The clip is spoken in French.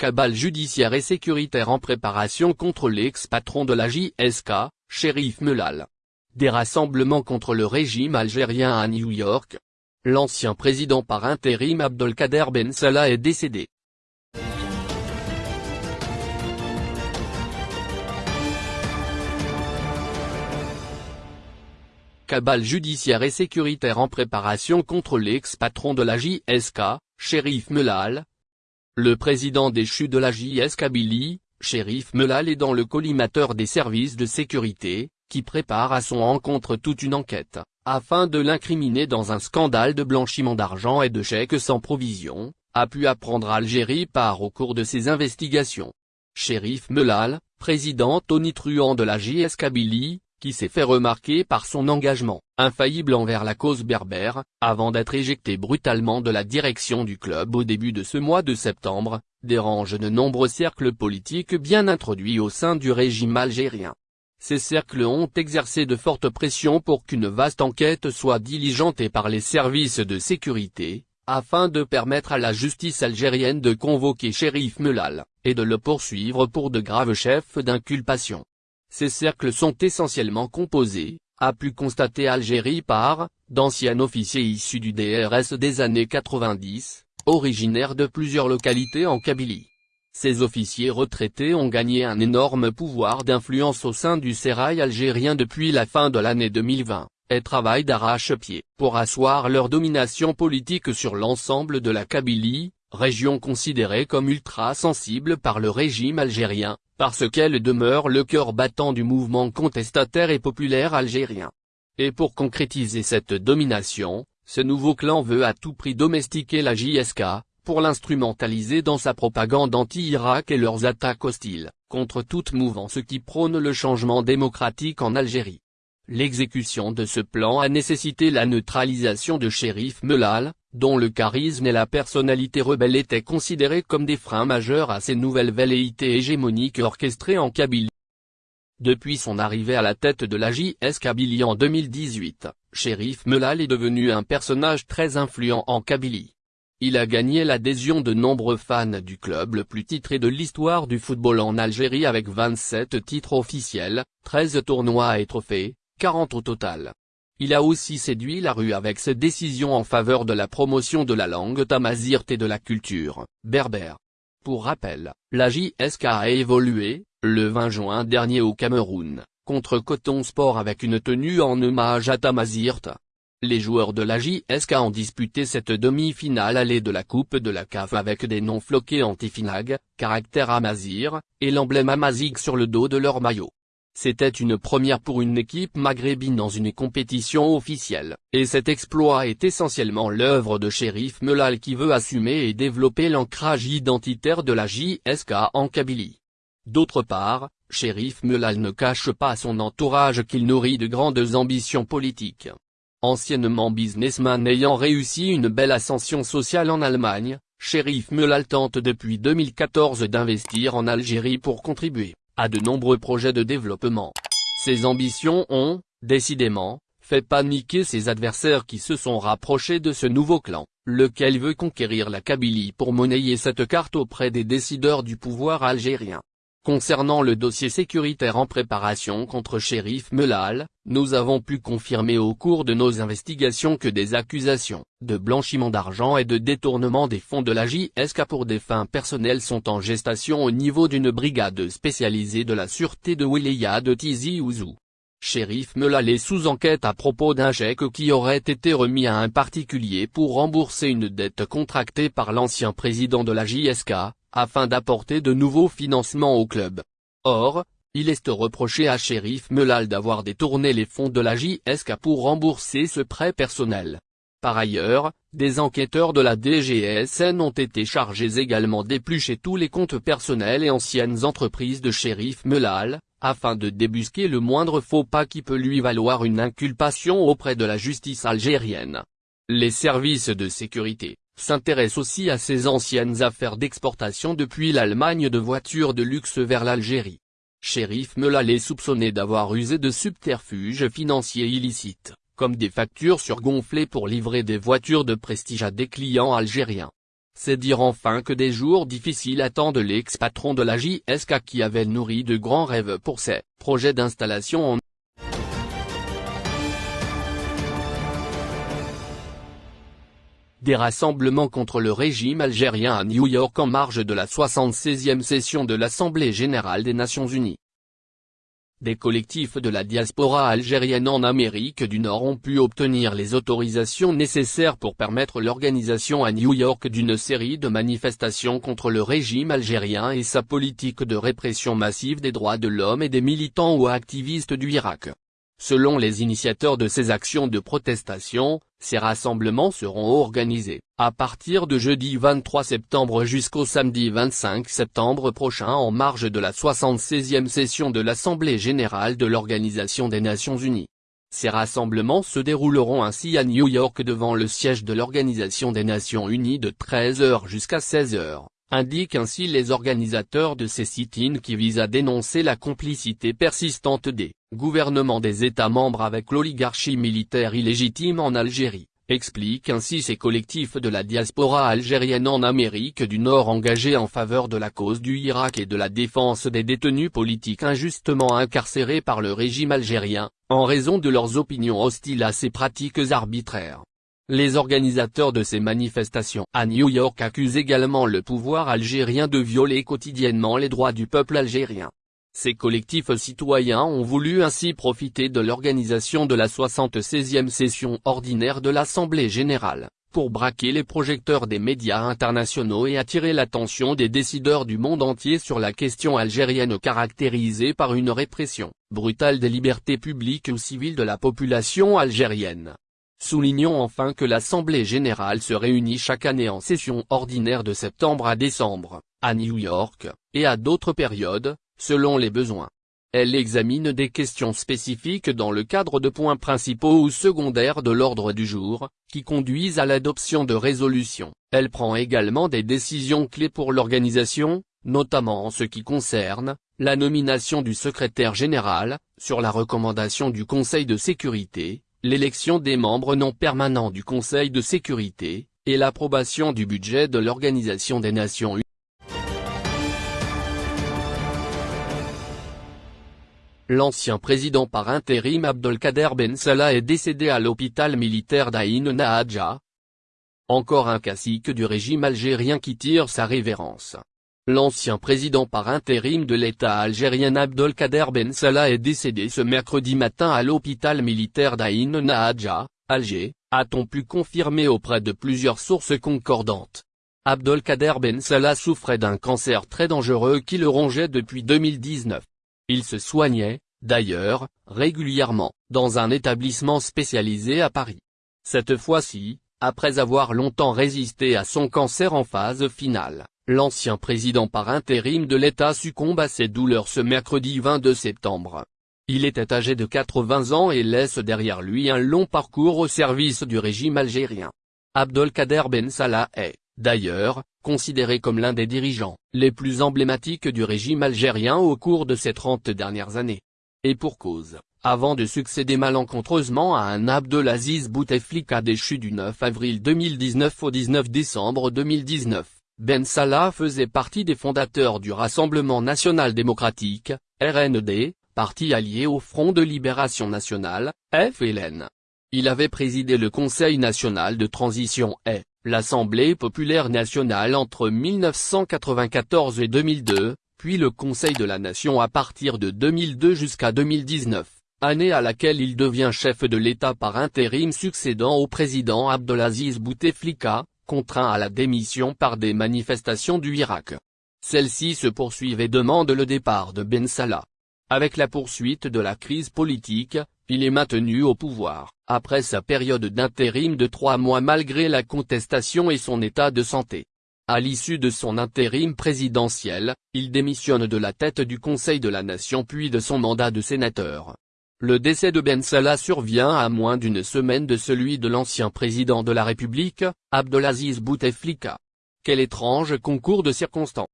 Cabale judiciaire et sécuritaire en préparation contre l'ex-patron de la JSK, Shérif Melal. Des rassemblements contre le régime algérien à New York. L'ancien président par intérim Abdelkader Ben Salah est décédé. Cabale judiciaire et sécuritaire en préparation contre l'ex-patron de la JSK, Shérif Melal, le président déchu de la JS Kabylie, Shérif Melal est dans le collimateur des services de sécurité, qui prépare à son encontre toute une enquête, afin de l'incriminer dans un scandale de blanchiment d'argent et de chèques sans provision, a pu apprendre Algérie par au cours de ses investigations. Shérif Melal, président tonitruant de la JS Kabylie, qui s'est fait remarquer par son engagement infaillible envers la cause berbère, avant d'être éjecté brutalement de la direction du club au début de ce mois de septembre, dérange de nombreux cercles politiques bien introduits au sein du régime algérien. Ces cercles ont exercé de fortes pressions pour qu'une vaste enquête soit diligentée par les services de sécurité, afin de permettre à la justice algérienne de convoquer Shérif Melal, et de le poursuivre pour de graves chefs d'inculpation. Ces cercles sont essentiellement composés, a pu constater Algérie par, d'anciens officiers issus du DRS des années 90, originaires de plusieurs localités en Kabylie. Ces officiers retraités ont gagné un énorme pouvoir d'influence au sein du sérail algérien depuis la fin de l'année 2020, et travaillent d'arrache-pied pour asseoir leur domination politique sur l'ensemble de la Kabylie, région considérée comme ultra-sensible par le régime algérien, parce qu'elle demeure le cœur battant du mouvement contestataire et populaire algérien. Et pour concrétiser cette domination, ce nouveau clan veut à tout prix domestiquer la JSK, pour l'instrumentaliser dans sa propagande anti-Irak et leurs attaques hostiles, contre toute mouvance qui prône le changement démocratique en Algérie. L'exécution de ce plan a nécessité la neutralisation de Shérif Melal, dont le charisme et la personnalité rebelle étaient considérés comme des freins majeurs à ces nouvelles velléités hégémoniques orchestrées en Kabylie. Depuis son arrivée à la tête de la JS Kabylie en 2018, Shérif Melal est devenu un personnage très influent en Kabylie. Il a gagné l'adhésion de nombreux fans du club le plus titré de l'histoire du football en Algérie avec 27 titres officiels, 13 tournois et trophées, 40 au total. Il a aussi séduit la rue avec ses décisions en faveur de la promotion de la langue tamazirt et de la culture, berbère. Pour rappel, la JSK a évolué, le 20 juin dernier au Cameroun, contre Coton Sport avec une tenue en hommage à Tamazirt. Les joueurs de la JSK ont disputé cette demi-finale allée de la Coupe de la CAF avec des noms floqués anti-finag, caractère Amazir, et l'emblème Amazig sur le dos de leur maillot. C'était une première pour une équipe maghrébine dans une compétition officielle, et cet exploit est essentiellement l'œuvre de Shérif Melal qui veut assumer et développer l'ancrage identitaire de la JSK en Kabylie. D'autre part, Shérif Melal ne cache pas à son entourage qu'il nourrit de grandes ambitions politiques. Anciennement businessman ayant réussi une belle ascension sociale en Allemagne, Shérif Melal tente depuis 2014 d'investir en Algérie pour contribuer à de nombreux projets de développement. Ses ambitions ont, décidément, fait paniquer ses adversaires qui se sont rapprochés de ce nouveau clan, lequel veut conquérir la Kabylie pour monnayer cette carte auprès des décideurs du pouvoir algérien? Concernant le dossier sécuritaire en préparation contre Shérif Melal, nous avons pu confirmer au cours de nos investigations que des accusations de blanchiment d'argent et de détournement des fonds de la JSK pour des fins personnelles sont en gestation au niveau d'une brigade spécialisée de la sûreté de Wilaya de Tizi Ouzou. Shérif Melal est sous enquête à propos d'un chèque qui aurait été remis à un particulier pour rembourser une dette contractée par l'ancien président de la JSK, afin d'apporter de nouveaux financements au club. Or, il est reproché à Shérif Melal d'avoir détourné les fonds de la JSK pour rembourser ce prêt personnel. Par ailleurs, des enquêteurs de la DGSN ont été chargés également d'éplucher tous les comptes personnels et anciennes entreprises de Shérif Melal, afin de débusquer le moindre faux pas qui peut lui valoir une inculpation auprès de la justice algérienne. Les services de sécurité, s'intéresse aussi à ses anciennes affaires d'exportation depuis l'Allemagne de voitures de luxe vers l'Algérie. Shérif Melal est soupçonné d'avoir usé de subterfuges financiers illicites, comme des factures surgonflées pour livrer des voitures de prestige à des clients algériens. C'est dire enfin que des jours difficiles attendent l'ex-patron de la JSK qui avait nourri de grands rêves pour ses projets d'installation en Des rassemblements contre le régime algérien à New York en marge de la 76e session de l'Assemblée générale des Nations unies. Des collectifs de la diaspora algérienne en Amérique du Nord ont pu obtenir les autorisations nécessaires pour permettre l'organisation à New York d'une série de manifestations contre le régime algérien et sa politique de répression massive des droits de l'homme et des militants ou activistes du Irak. Selon les initiateurs de ces actions de protestation, ces rassemblements seront organisés, à partir de jeudi 23 septembre jusqu'au samedi 25 septembre prochain en marge de la 76e session de l'Assemblée Générale de l'Organisation des Nations Unies. Ces rassemblements se dérouleront ainsi à New York devant le siège de l'Organisation des Nations Unies de 13h jusqu'à 16h indiquent ainsi les organisateurs de ces sit-ins qui visent à dénoncer la complicité persistante des gouvernements des États membres avec l'oligarchie militaire illégitime en Algérie, expliquent ainsi ces collectifs de la diaspora algérienne en Amérique du Nord engagés en faveur de la cause du Irak et de la défense des détenus politiques injustement incarcérés par le régime algérien, en raison de leurs opinions hostiles à ces pratiques arbitraires. Les organisateurs de ces manifestations à New York accusent également le pouvoir algérien de violer quotidiennement les droits du peuple algérien. Ces collectifs citoyens ont voulu ainsi profiter de l'organisation de la 76e session ordinaire de l'Assemblée générale, pour braquer les projecteurs des médias internationaux et attirer l'attention des décideurs du monde entier sur la question algérienne caractérisée par une répression brutale des libertés publiques ou civiles de la population algérienne. Soulignons enfin que l'Assemblée générale se réunit chaque année en session ordinaire de septembre à décembre, à New York, et à d'autres périodes, selon les besoins. Elle examine des questions spécifiques dans le cadre de points principaux ou secondaires de l'ordre du jour, qui conduisent à l'adoption de résolutions. Elle prend également des décisions clés pour l'organisation, notamment en ce qui concerne, la nomination du secrétaire général, sur la recommandation du Conseil de sécurité, l'élection des membres non permanents du Conseil de sécurité, et l'approbation du budget de l'Organisation des Nations Unies. L'ancien président par intérim Abdelkader Ben Salah est décédé à l'hôpital militaire d'Aïn Nahadja. Encore un cacique du régime algérien qui tire sa révérence. L'ancien président par intérim de l'État algérien Abdelkader Ben Salah est décédé ce mercredi matin à l'hôpital militaire d'Aïn Nahadja, Alger, a-t-on pu confirmer auprès de plusieurs sources concordantes. Abdelkader Ben Salah souffrait d'un cancer très dangereux qui le rongeait depuis 2019. Il se soignait, d'ailleurs, régulièrement, dans un établissement spécialisé à Paris. Cette fois-ci, après avoir longtemps résisté à son cancer en phase finale, L'ancien président par intérim de l'État succombe à ses douleurs ce mercredi 22 septembre. Il était âgé de 80 ans et laisse derrière lui un long parcours au service du régime algérien. Abdelkader Ben Salah est, d'ailleurs, considéré comme l'un des dirigeants les plus emblématiques du régime algérien au cours de ces 30 dernières années. Et pour cause, avant de succéder malencontreusement à un Abdelaziz Bouteflika déchu du 9 avril 2019 au 19 décembre 2019. Ben Salah faisait partie des fondateurs du Rassemblement National Démocratique, RND, parti allié au Front de Libération Nationale, FLN. Il avait présidé le Conseil national de transition et l'Assemblée populaire nationale entre 1994 et 2002, puis le Conseil de la Nation à partir de 2002 jusqu'à 2019, année à laquelle il devient chef de l'État par intérim succédant au président Abdelaziz Bouteflika, contraint à la démission par des manifestations du Irak. Celle-ci se poursuivent et demandent le départ de Ben Salah. Avec la poursuite de la crise politique, il est maintenu au pouvoir, après sa période d'intérim de trois mois malgré la contestation et son état de santé. À l'issue de son intérim présidentiel, il démissionne de la tête du Conseil de la Nation puis de son mandat de sénateur. Le décès de Ben Salah survient à moins d'une semaine de celui de l'ancien président de la République, Abdelaziz Bouteflika. Quel étrange concours de circonstances.